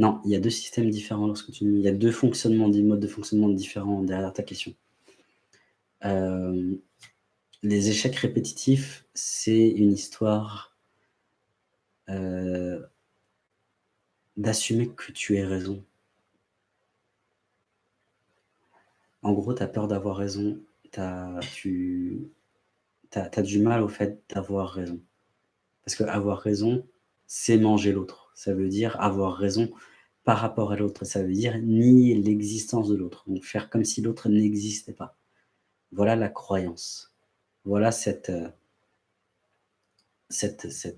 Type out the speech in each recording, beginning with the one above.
Non, il y a deux systèmes différents lorsque tu... Il y a deux fonctionnements, des modes de fonctionnement différents derrière ta question. Euh, les échecs répétitifs, c'est une histoire euh, d'assumer que tu aies raison. En gros, tu as peur d'avoir raison. As, tu as, du mal au fait d'avoir raison. Parce que avoir raison, c'est manger l'autre. Ça veut dire avoir raison par rapport à l'autre. Ça veut dire nier l'existence de l'autre. Donc faire comme si l'autre n'existait pas. Voilà la croyance. Voilà cette, euh,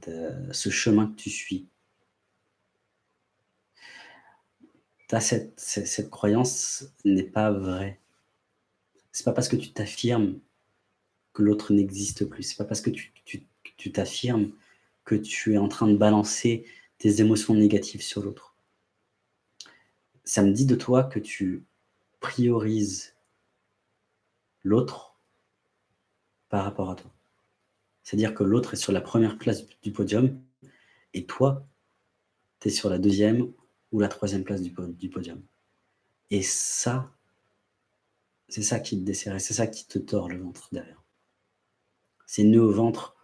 euh, ce chemin que tu suis. cette, cette, croyance n'est pas vraie. C'est pas parce que tu t'affirmes que l'autre n'existe plus. C'est pas parce que tu t'affirmes que tu es en train de balancer tes émotions négatives sur l'autre. Ça me dit de toi que tu priorises l'autre par rapport à toi. C'est-à-dire que l'autre est sur la première place du podium et toi, tu es sur la deuxième ou la troisième place du, podium. Et ça, c'est ça qui te dessert, c'est ça qui te tord le ventre derrière. C'est nœud au ventre,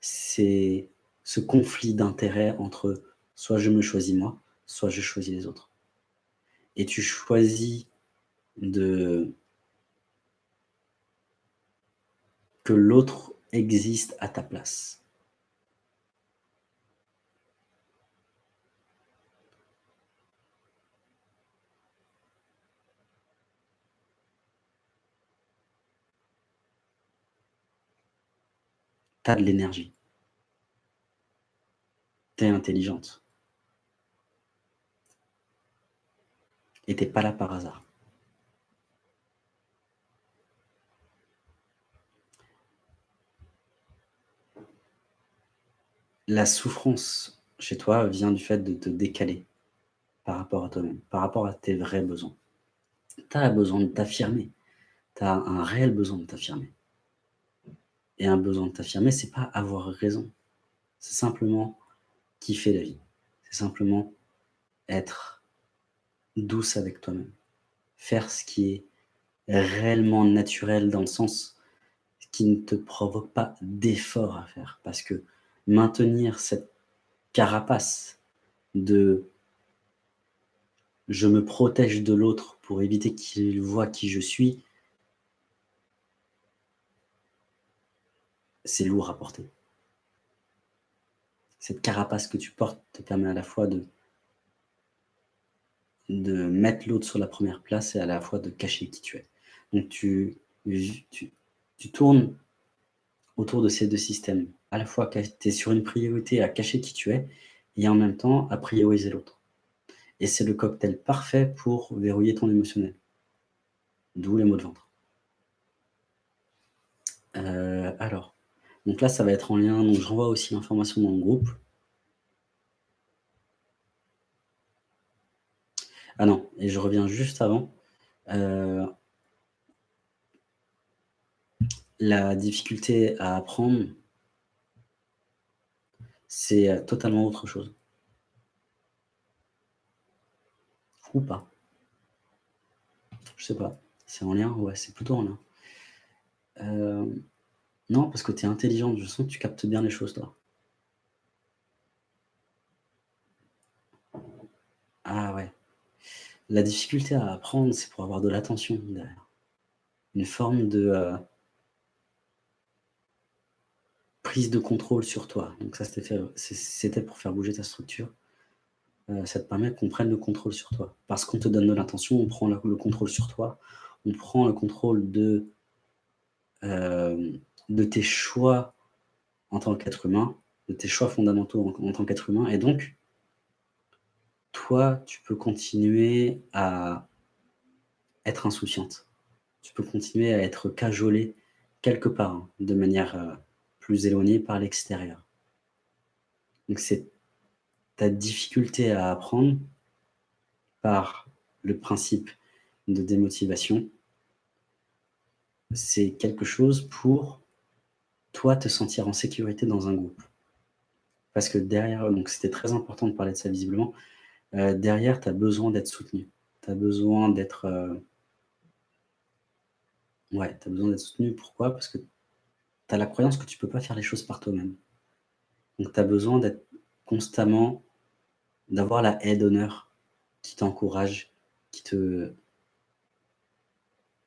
c'est ce conflit d'intérêt entre soit je me choisis moi, soit je choisis les autres. Et tu choisis de que l'autre existe à ta place. Tu as de l'énergie. Tu es intelligente. Tu pas là par hasard. La souffrance chez toi vient du fait de te décaler par rapport à toi-même, par rapport à tes vrais besoins. Tu as besoin de t'affirmer. Tu as un réel besoin de t'affirmer. Et un besoin de t'affirmer, c'est pas avoir raison. C'est simplement kiffer la vie. C'est simplement être douce avec toi-même. Faire ce qui est réellement naturel dans le sens qui ne te provoque pas d'effort à faire. Parce que maintenir cette carapace de je me protège de l'autre pour éviter qu'il voit qui je suis, c'est lourd à porter. Cette carapace que tu portes te permet à la fois de, de mettre l'autre sur la première place et à la fois de cacher qui tu es. Donc tu, tournes autour de ces deux systèmes. À la fois, tu es sur une priorité à cacher qui tu es et en même temps à prioriser l'autre. Et c'est le cocktail parfait pour verrouiller ton émotionnel. D'où les mots de ventre. Euh, alors, donc là, ça va être en lien. Donc, je renvoie aussi l'information dans le groupe. Ah non, et je reviens juste avant. Euh, la difficulté à apprendre, c'est totalement autre chose. Ou pas. Je sais pas. C'est en lien? Ouais, c'est plutôt en lien. Euh, non, parce que tu es intelligente, je sens que tu captes bien les choses, toi. Ah ouais. La difficulté à apprendre, c'est pour avoir de l'attention derrière. Une forme de euh, prise de contrôle sur toi. Donc ça, c'était pour faire bouger ta structure. Euh, ça te permet qu'on prenne le contrôle sur toi. Parce qu'on te donne de l'intention, on prend le, contrôle sur toi, on prend le contrôle de... Euh, de tes choix en tant qu'être humain, de tes choix fondamentaux en, tant qu'être humain. Et donc, toi, tu peux continuer à être insouciante. Tu peux continuer à être cajolé quelque part, hein, de manière euh, plus éloignée par l'extérieur. Donc, c'est ta difficulté à apprendre par le principe de démotivation. C'est quelque chose pour toi, te sentir en sécurité dans un groupe. Parce que derrière, donc c'était très important de parler de ça visiblement, heu, derrière, tu as besoin d'être soutenu. Tu as besoin d'être, heu ouais, tu as besoin d'être soutenu. Pourquoi? Parce que tu as la croyance que tu peux pas faire les choses par toi-même. Donc tu as besoin d'être constamment d'avoir la haie d'honneur qui t'encourage, qui te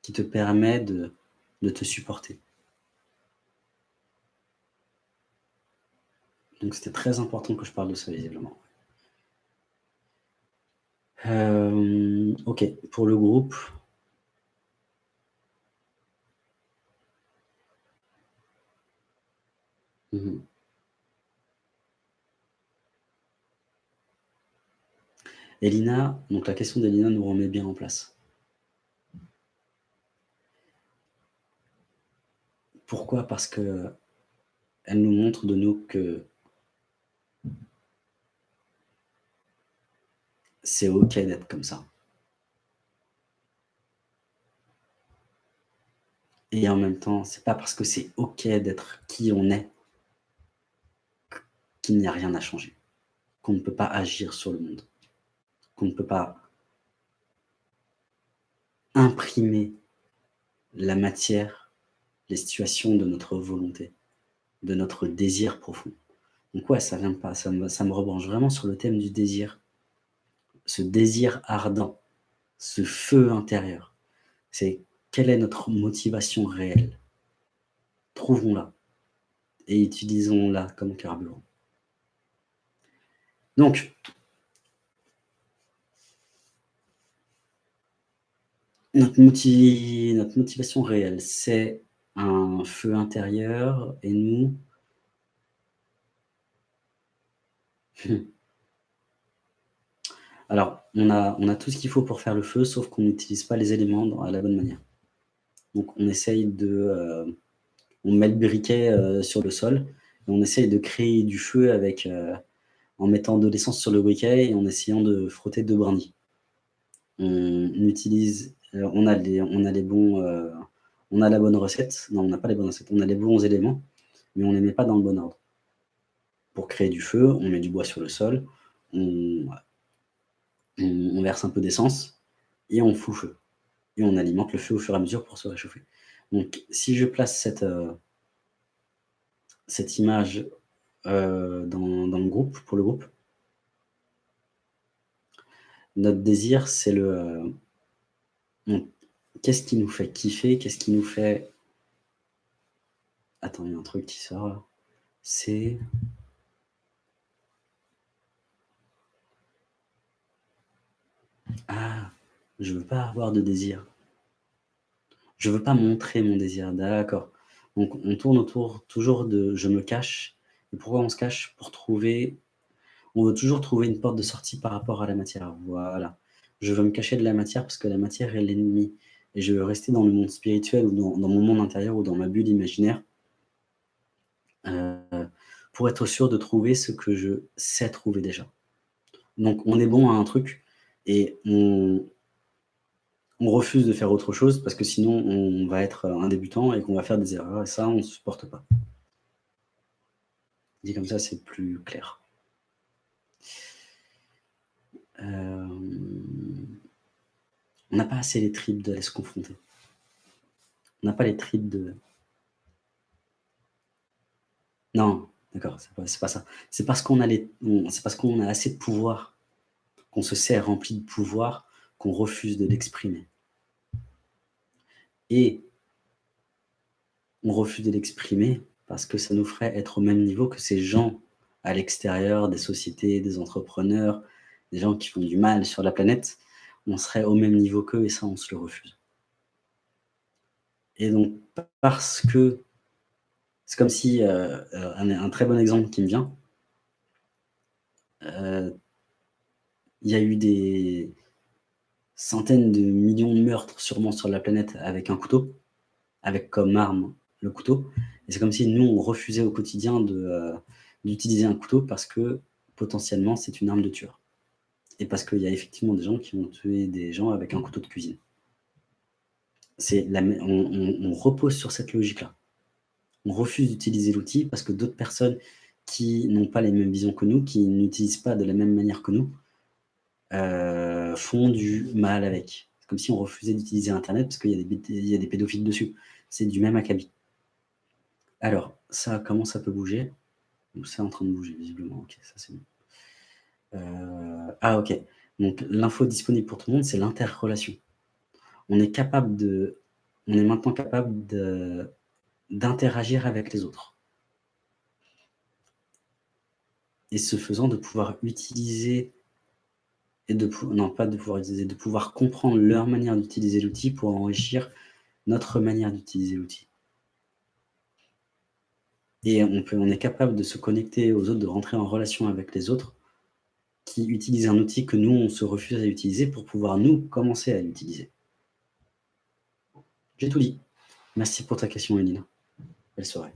qui te permet de de te supporter. Donc c'était très important que je parle de ça visiblement. Hem, OK, pour le groupe Mmh mh. Elina, donc la question d'Elina nous remet bien en place. Pourquoi? Parce qu'elle nous montre de nous que c'est OK d'être comme ça. Et en même temps, c'est pas parce que c'est OK d'être qui on est qu'il n'y a rien à changer, qu'on ne peut pas agir sur le monde, qu'on ne peut pas imprimer la matière, les situations de notre volonté, de notre désir profond. Donc ouais, ça vient pas, ça me ça me rebranche vraiment sur le thème du désir. Ce désir ardent, ce feu intérieur, c'est quelle est notre motivation réelle? Trouvons-la et utilisons-la comme carburant. Donc notre notre motivation réelle, c'est un feu intérieur et nous Mmh. Alors, on a tout ce qu'il faut pour faire le feu, sauf qu'on n'utilise pas les éléments dans à la bonne manière. Donc on essaye de, heu, on met le briquet, heu, sur le sol et on essaye de créer du feu avec, heu, en mettant de l'essence sur le briquet et en essayant de frotter 2 brindilles. On utilise, on a les on a les bons, on a la bonne recette. Non, on n'a pas les bonnes recettes. On a les bons éléments, mais on les met pas dans le bon ordre. Pour créer du feu, on met du bois sur le sol, on verse un peu d'essence et on fout feu et on alimente le feu au fur et à mesure pour se réchauffer. Donc si je place cette, cette image, heu, dans le groupe pour le groupe notre désir, c'est le, heu mmh, qu'est-ce qui nous fait kiffer? Qu'est-ce qui nous fait attends, il y a un truc qui sort c'est Ah! Je veux pas avoir de désir. Je veux pas montrer mon désir, d'accord. Donc on tourne autour toujours de «je me cache» et pourquoi on se cache? Pour trouver on veut toujours trouver une porte de sortie par rapport à la matière, voilà. Je veux me cacher de la matière parce que la matière est l'ennemi et je veux rester dans le monde spirituel ou dans mon monde intérieur ou dans ma bulle imaginaire heu, pour être sûr de trouver ce que je sais trouver déjà. Donc on est bon à un truc et on refuse de faire autre chose parce que sinon on va être, un débutant et qu'on va faire des erreurs et ça, on supporte pas. Dit comme ça, c'est plus clair. Hem, on n'a pas assez les tripes d'aller se confronter. On n'a pas les tripes de Non, d'accord, c'est pas pas ça. C'est parce qu'on a assez de pouvoir, qu'on se sait rempli de pouvoir, qu'on refuse de l'exprimer. Et on refuse de l'exprimer parce que ça nous ferait être au même niveau que ces gens à l'extérieur, des sociétés, des entrepreneurs, des gens qui font du mal sur la planète. On serait au même niveau qu'eux et ça, on se le refuse. Et donc parce que c'est comme si, heu heu, un très bon exemple qui me vient heu, il y a eu des centaines de millions de meurtres sûrement sur la planète avec un couteau, avec comme arme le couteau et c'est comme si nous, on refusait au quotidien heu, d'utiliser un couteau parce que potentiellement c'est une arme de tueur et parce qu'il y a effectivement des gens qui ont tué des gens avec un couteau de cuisine. On repose sur cette logique-là. On refuse d'utiliser l'outil parce que d'autres personnes qui n'ont pas les mêmes visions que nous, qui n'utilisent pas de la même manière que nous heu, font du mal avec. C'est comme si on refusait d'utiliser internet parce qu'il y a des il y a des pédophiles dessus. C'est du même acabit. Alors, ça, comment ça peut bouger? C'est en train de bouger visiblement. Heu, ah OK, donc l'info disponible pour tout le monde, c'est l'interrelation. On est capable de on est maintenant capable d'interagir avec les autres. Et ce faisant, de pouvoir utiliser et de non pas de pouvoir utiliser, de pouvoir comprendre leur manière d'utiliser l'outil pour enrichir notre manière d'utiliser l'outil. Et on peut on est capable de se connecter aux autres, de rentrer en relation avec les autres qui utilisent un outil que nous, on se refuse à utiliser pour pouvoir nous, commencer à l'utiliser. J'ai tout dit. Merci pour ta question Elina. Belle soirée.